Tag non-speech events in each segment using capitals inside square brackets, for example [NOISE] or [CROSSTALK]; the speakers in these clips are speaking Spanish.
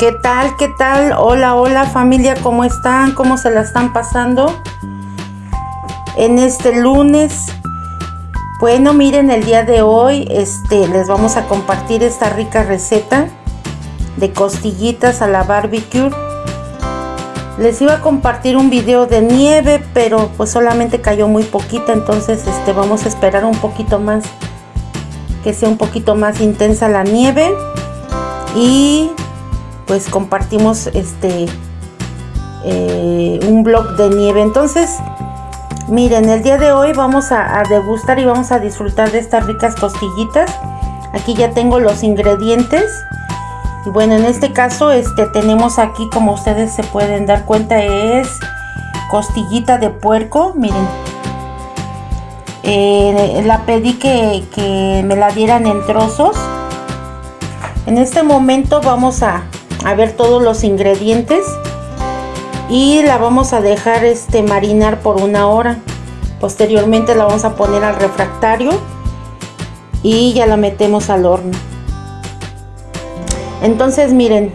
¿Qué tal? ¿Qué tal? Hola, hola familia, ¿cómo están? ¿Cómo se la están pasando? En este lunes. Bueno, miren, el día de hoy este, les vamos a compartir esta rica receta de costillitas a la barbecue. Les iba a compartir un video de nieve, pero pues solamente cayó muy poquita, entonces este, vamos a esperar un poquito más, que sea un poquito más intensa la nieve. Y pues compartimos este eh, un blog de nieve. Entonces miren el día de hoy vamos a, degustar y vamos a disfrutar de estas ricas costillitas. Aquí ya tengo los ingredientes. Y bueno en este caso este tenemos aquí como ustedes se pueden dar cuenta es costillita de puerco. Miren. Eh, la pedí que, que me la dieran en trozos. En este momento vamos a, a ver todos los ingredientes y la vamos a dejar este marinar por una hora. Posteriormente la vamos a poner al refractario y ya la metemos al horno. Entonces miren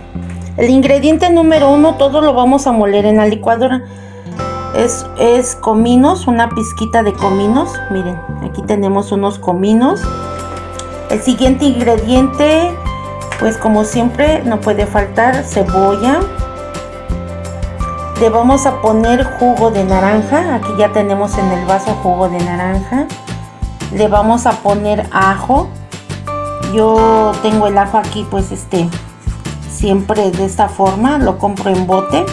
el ingrediente número uno todo lo vamos a moler en la licuadora. Es, es cominos una pizquita de cominos. Miren aquí tenemos unos cominos. El siguiente ingrediente pues como siempre no puede faltar cebolla. Le vamos a poner jugo de naranja. Aquí ya tenemos en el vaso jugo de naranja. Le vamos a poner ajo. Yo tengo el ajo aquí pues este siempre de esta forma. Lo compro en bote.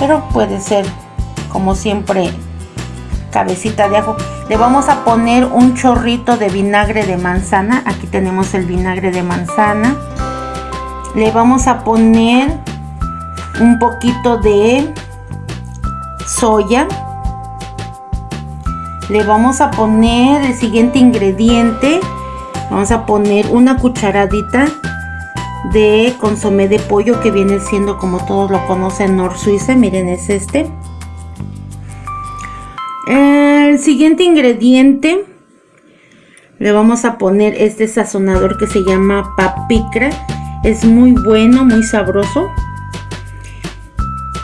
Pero puede ser como siempre cabecita de ajo le vamos a poner un chorrito de vinagre de manzana. Aquí tenemos el vinagre de manzana. Le vamos a poner un poquito de soya. Le vamos a poner el siguiente ingrediente. Vamos a poner una cucharadita de consomé de pollo que viene siendo como todos lo conocen Nor Suiza. Miren es este el siguiente ingrediente le vamos a poner este sazonador que se llama papicra. Es muy bueno, muy sabroso.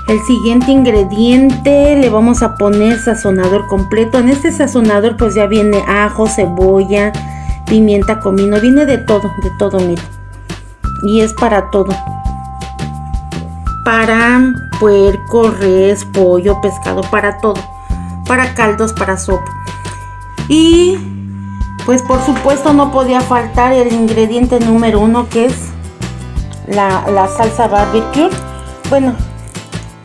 El siguiente ingrediente le vamos a poner sazonador completo. En este sazonador pues ya viene ajo, cebolla, pimienta, comino. Viene de todo, de todo, miren. Y es para todo. Para puerco, res, pollo, pescado, para todo para caldos, para sopa. Y pues por supuesto no podía faltar el ingrediente número uno que es la, salsa barbecue. Bueno,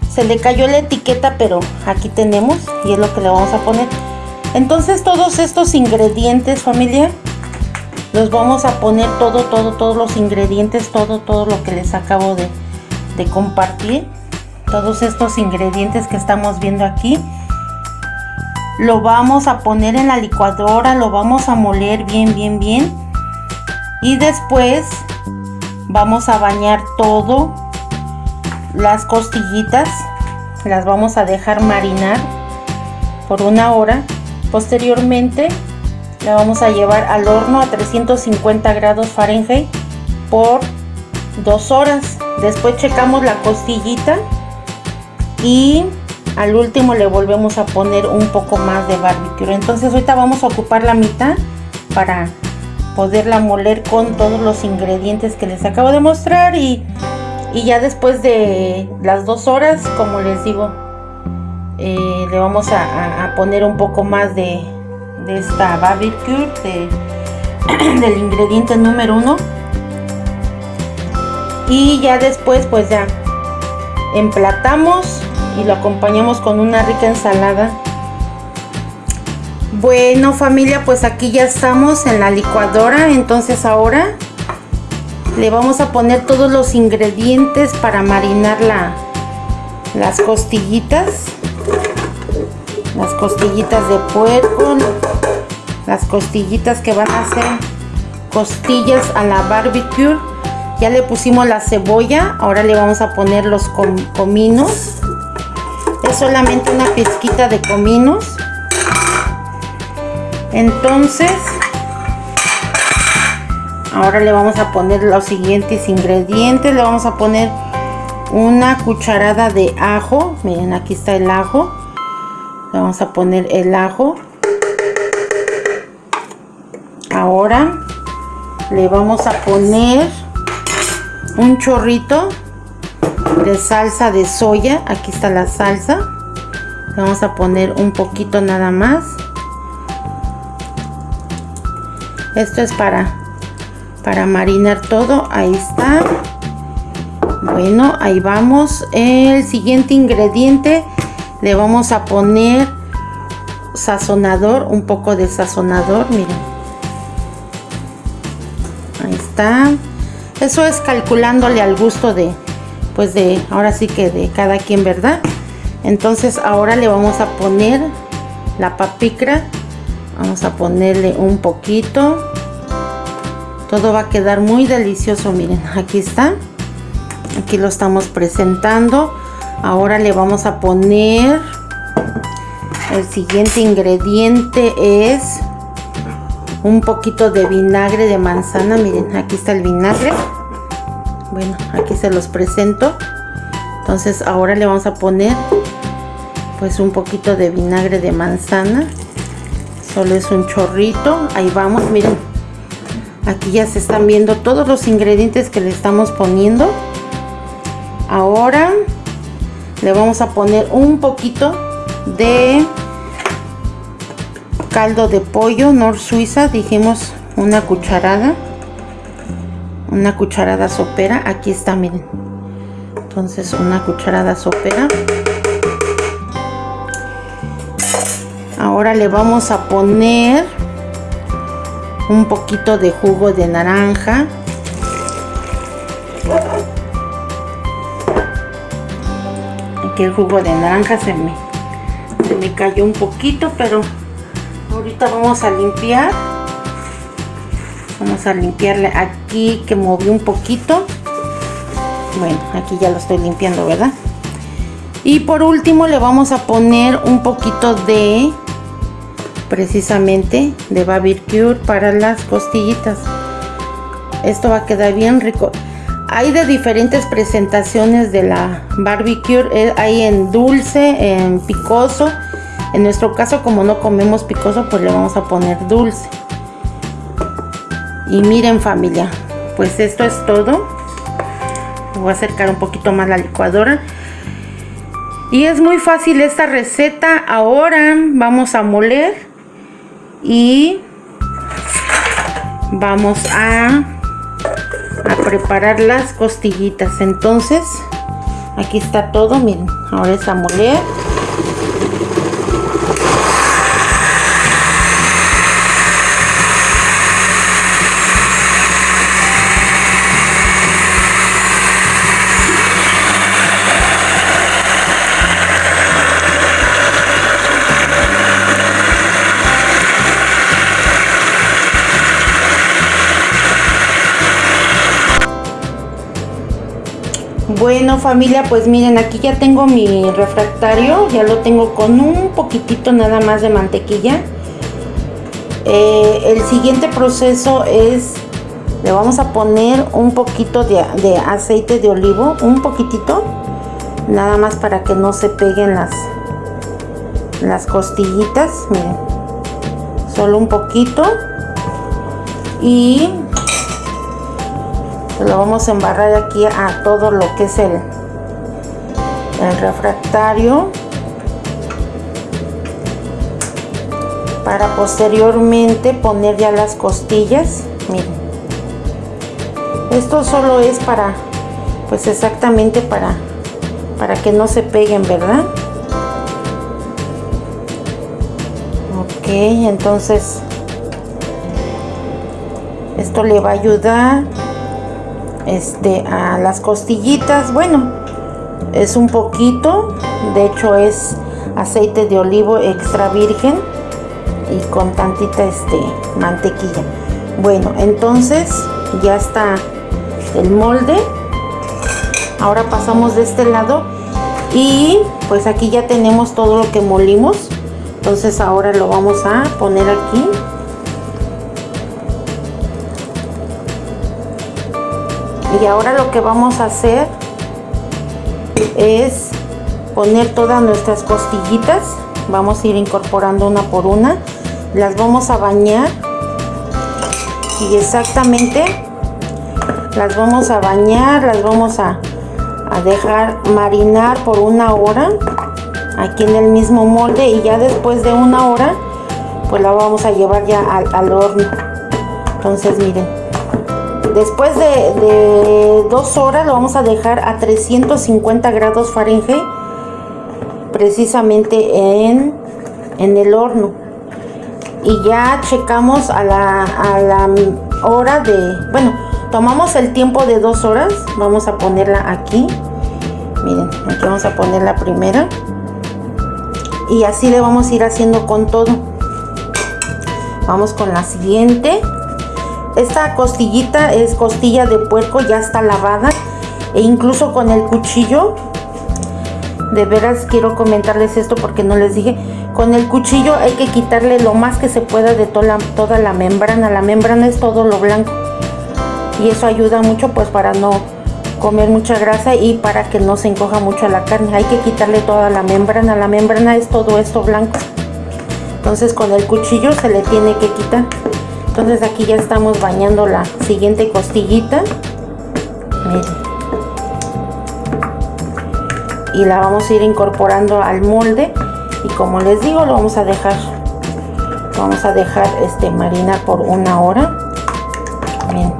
se le cayó la etiqueta, pero aquí tenemos y es lo que le vamos a poner. Entonces todos estos ingredientes, familia, los vamos a poner todo, todo, todos los ingredientes, todo, todo lo que les acabo de, de compartir. Todos estos ingredientes que estamos viendo aquí lo vamos a poner en la licuadora, lo vamos a moler bien, bien, bien. Y después vamos a bañar todo las costillitas. Las vamos a dejar marinar por una hora. Posteriormente la vamos a llevar al horno a 350 grados Fahrenheit por dos horas. Después checamos la costillita y al último le volvemos a poner un poco más de barbecue. Entonces ahorita vamos a ocupar la mitad para poderla moler con todos los ingredientes que les acabo de mostrar y, ya después de las dos horas como les digo eh, le vamos a, poner un poco más de, de esta barbecue [CLEARS THROAT] del ingrediente número uno. Y ya después pues ya emplatamos y lo acompañamos con una rica ensalada. Bueno familia pues aquí ya estamos en la licuadora entonces ahora le vamos a poner todos los ingredientes para marinar la, las costillitas. Las costillitas de puerco las costillitas que van a ser costillas a la barbecue. Ya le pusimos la cebolla ahora le vamos a poner los cominos solamente una pizquita de cominos. Entonces ahora le vamos a poner los siguientes ingredientes. Le vamos a poner una cucharada de ajo. Miren aquí está el ajo. Le vamos a poner el ajo. Ahora le vamos a poner un chorrito de salsa de soya. Aquí está la salsa. Le vamos a poner un poquito nada más. Esto es para para marinar todo. Ahí está. Bueno ahí vamos. El siguiente ingrediente le vamos a poner sazonador un poco de sazonador miren. Ahí está. Eso es calculándole al gusto de pues de ahora sí que de cada quien verdad entonces ahora le vamos a poner la papicra. Vamos a ponerle un poquito. Todo va a quedar muy delicioso miren [LAUGHS] aquí está. Aquí lo estamos presentando. Ahora le vamos a poner el siguiente ingrediente es un poquito de vinagre de manzana. Miren aquí está el vinagre bueno aquí se los presento. Entonces ahora le vamos a poner pues un poquito de vinagre de manzana. Solo es un chorrito. Ahí vamos miren. Aquí ya se están viendo todos los ingredientes que le estamos poniendo. Ahora le vamos a poner un poquito de caldo de pollo Nor Suiza dijimos una cucharada una cucharada sopera. Aquí está miren. Entonces una cucharada sopera. Ahora le vamos a poner un poquito de jugo de naranja. Aquí el jugo de naranja se me se me cayó un poquito pero ahorita vamos a limpiar. Vamos a limpiarle aquí que moví un poquito. Bueno aquí ya lo estoy limpiando verdad y por último le vamos a poner un poquito de precisamente de barbecue para las costillitas. Esto va a quedar bien rico. Hay de diferentes presentaciones de la barbecue eh, hay en dulce en picoso. En nuestro caso como no comemos picoso pues le vamos a poner dulce y miren familia pues esto es todo. Voy a acercar un poquito más la licuadora. Y es muy fácil esta receta. Ahora vamos a moler y vamos a, preparar las costillitas. Entonces aquí está todo. Miren ahora es a moler Bueno familia, pues miren, aquí ya tengo mi refractario, ya lo tengo con un poquitito nada más de mantequilla. Eh, el siguiente proceso es, le vamos a poner un poquito de, de, aceite de olivo, un poquitito, nada más para que no se peguen las, las costillitas, miren, solo un poquito. Y lo vamos a embarrar aquí a todo lo que es el, el refractario. Para posteriormente poner ya las costillas miren. Esto solo es para pues exactamente para para que no se peguen verdad ok entonces esto le va a ayudar este a las costillitas. Bueno es un poquito de hecho es aceite de olivo extra virgen y con tantita este mantequilla. Bueno entonces ya está el molde. Ahora pasamos de este lado y pues aquí ya tenemos todo lo que molimos. Entonces ahora lo vamos a poner aquí y ahora lo que vamos a hacer es poner todas nuestras costillitas. Vamos a ir incorporando una por una. Las vamos a bañar. Y exactamente las vamos a bañar las vamos a, dejar marinar por una hora aquí en el mismo molde. Y ya después de una hora pues la vamos a llevar ya al, horno. Entonces miren después de, dos horas lo vamos a dejar a 350 grados Fahrenheit precisamente en, en el horno. Y ya checamos a la, a la hora de bueno tomamos el tiempo de dos horas vamos a ponerla aquí. Miren aquí vamos a poner la primera. Y así le vamos a ir haciendo con todo. Vamos con la siguiente esta costillita es costilla de puerco ya está lavada e incluso con el cuchillo. De veras quiero comentarles esto porque no les dije. Con el cuchillo hay que quitarle lo más que se pueda de toda la, toda la membrana. La membrana es todo lo blanco y eso ayuda mucho pues para no comer mucha grasa y para que no se encoja mucho la carne. Hay que quitarle toda la membrana. La membrana es todo esto blanco. Entonces con el cuchillo se le tiene que quitar entonces aquí ya estamos bañando la siguiente costillita. Miren. Y la vamos a ir incorporando al molde. Y como les digo lo vamos a dejar vamos a dejar este marinar por una hora. Bien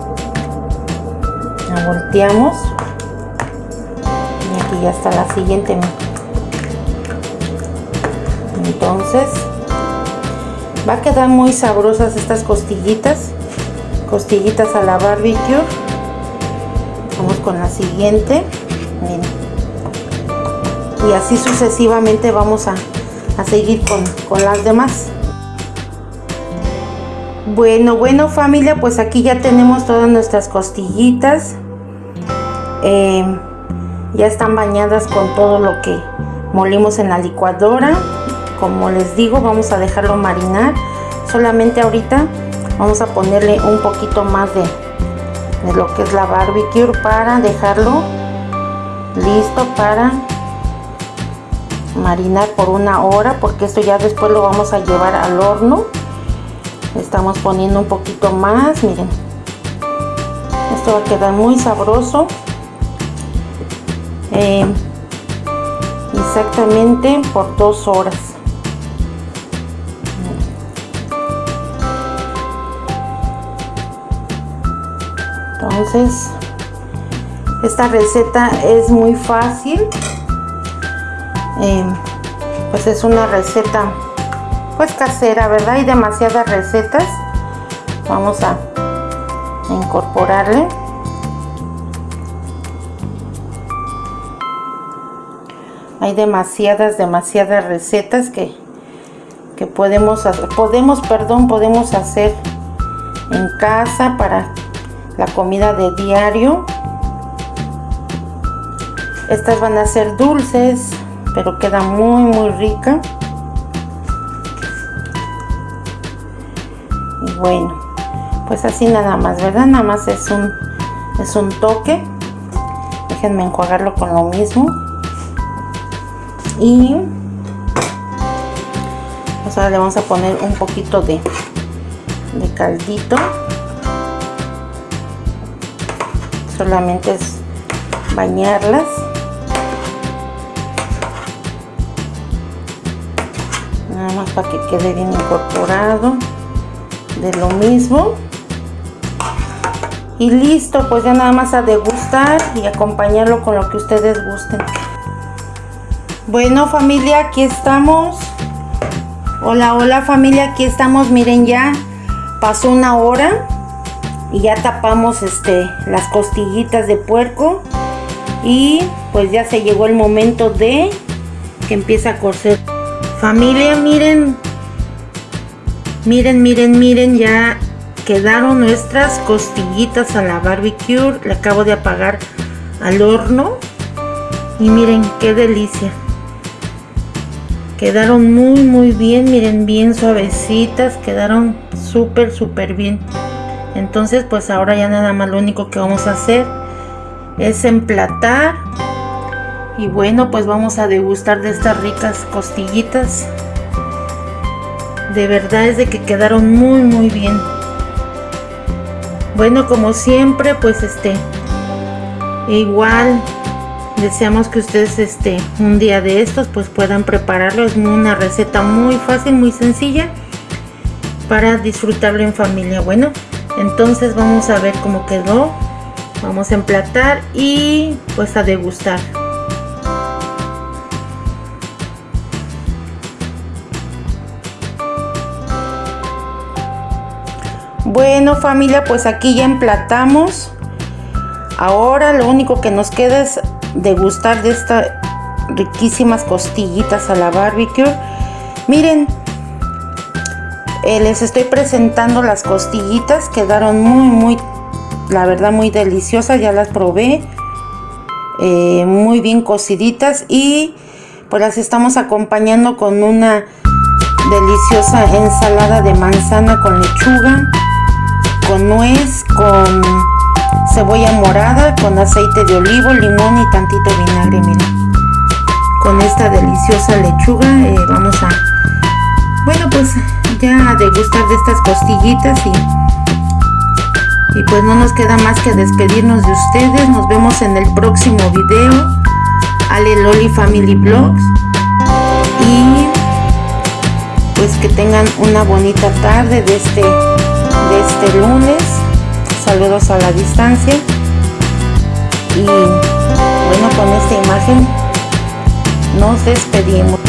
la volteamos. Y aquí ya está la siguiente. Entonces va a quedar muy sabrosas estas costillitas. Costillitas a la barbecue. Vamos con la siguiente. Miren. Y así sucesivamente vamos a, seguir con, las demás. Bueno bueno familia pues aquí ya tenemos todas nuestras costillitas. Em, ya están bañadas con todo lo que molimos en la licuadora como les digo vamos a dejarlo marinar. Solamente ahorita vamos a ponerle un poquito más de, lo que es la barbecue para dejarlo listo para marinar por una hora porque esto ya después lo vamos a llevar al horno. Estamos poniendo un poquito más miren. Esto va a quedar muy sabroso. Eh, exactamente por dos horas entonces esta receta es muy fácil. Em, pues es una receta pues casera verdad hay demasiadas recetas. Vamos a, incorporarle. Hay demasiadas demasiadas recetas que que podemos hacer, podemos perdón podemos hacer en casa para la comida de diario. Estas van a ser dulces pero queda muy muy rica. Y bueno pues así nada más verdad nada más es un es un toque. Déjenme enjuagarlo con lo mismo. Y pues ahora le vamos a poner un poquito de, de caldito solamente es bañarlas. Nada más para que quede bien incorporado. De lo mismo. Y listo pues ya nada más a degustar y acompañarlo con lo que ustedes gusten. Bueno familia aquí estamos. Hola hola familia aquí estamos. Miren ya pasó una hora y ya tapamos este las costillitas de puerco y pues ya se llegó el momento de que empiece a cocer Familia, miren. Miren, miren, miren, ya quedaron nuestras costillitas a la barbecue. Le acabo de apagar al horno. Y miren, qué delicia. Quedaron muy, muy bien. Miren, bien suavecitas. Quedaron súper, súper bien. Entonces, pues ahora ya nada más lo único que vamos a hacer es emplatar y bueno pues vamos a degustar de estas ricas costillitas. De verdad es de que quedaron muy muy bien. Bueno como siempre pues este igual deseamos que ustedes este un día de estos pues puedan prepararlo. Es una receta muy fácil muy sencilla para disfrutarlo en familia. Bueno entonces vamos a ver cómo quedó. Vamos a emplatar y pues a degustar. Bueno familia pues aquí ya emplatamos. Ahora lo único que nos queda es degustar de estas riquísimas costillitas a la barbecue. Miren eh, les estoy presentando las costillitas quedaron muy muy la verdad muy deliciosas ya las probé eh, muy bien cociditas y pues las estamos acompañando con una deliciosa ensalada de manzana con lechuga con nuez con cebolla morada con aceite de olivo limón y tantito vinagre miren. Con esta deliciosa lechuga eh, vamos a bueno pues a degustar de estas costillitas y y pues no nos queda más que despedirnos de ustedes. Nos vemos en el próximo video. Ale Loli Family Vlogs. Y pues que tengan una bonita tarde de este, de este lunes. Saludos a la distancia. Y bueno, con esta imagen nos despedimos.